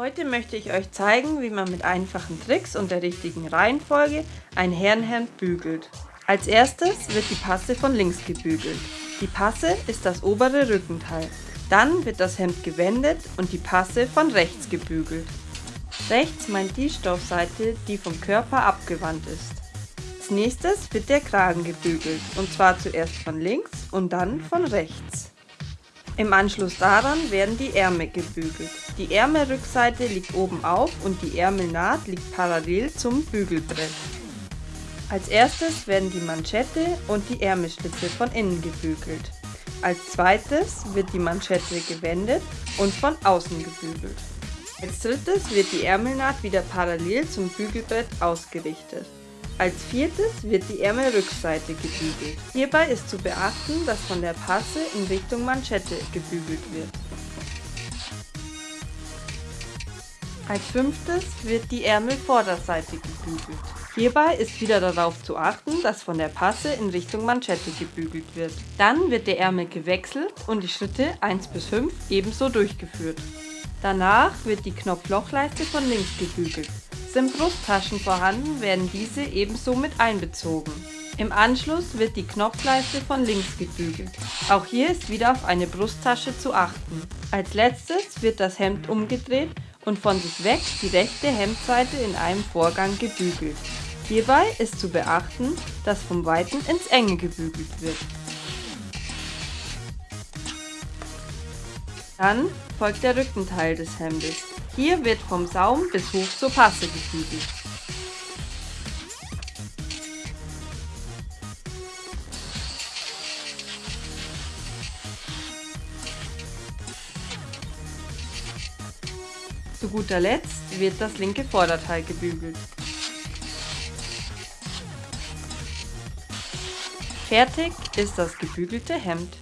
Heute möchte ich euch zeigen, wie man mit einfachen Tricks und der richtigen Reihenfolge ein Herrenhemd bügelt. Als erstes wird die Passe von links gebügelt. Die Passe ist das obere Rückenteil. Dann wird das Hemd gewendet und die Passe von rechts gebügelt. Rechts meint die Stoffseite, die vom Körper abgewandt ist. Als nächstes wird der Kragen gebügelt und zwar zuerst von links und dann von rechts. Im Anschluss daran werden die Ärmel gebügelt. Die Ärmelrückseite liegt oben auf und die Ärmelnaht liegt parallel zum Bügelbrett. Als erstes werden die Manschette und die Ärmelschlitze von innen gebügelt. Als zweites wird die Manschette gewendet und von außen gebügelt. Als drittes wird die Ärmelnaht wieder parallel zum Bügelbrett ausgerichtet. Als viertes wird die Ärmelrückseite gebügelt. Hierbei ist zu beachten, dass von der Passe in Richtung Manschette gebügelt wird. Als fünftes wird die Ärmelvorderseite gebügelt. Hierbei ist wieder darauf zu achten, dass von der Passe in Richtung Manschette gebügelt wird. Dann wird der Ärmel gewechselt und die Schritte 1 bis 5 ebenso durchgeführt. Danach wird die Knopflochleiste von links gebügelt. Sind Brusttaschen vorhanden, werden diese ebenso mit einbezogen. Im Anschluss wird die Knopfleiste von links gebügelt. Auch hier ist wieder auf eine Brusttasche zu achten. Als letztes wird das Hemd umgedreht und von sich weg die rechte Hemdseite in einem Vorgang gebügelt. Hierbei ist zu beachten, dass vom Weiten ins Enge gebügelt wird. Dann folgt der Rückenteil des Hemdes. Hier wird vom Saum bis hoch zur Passe gebügelt. Zu guter Letzt wird das linke Vorderteil gebügelt. Fertig ist das gebügelte Hemd.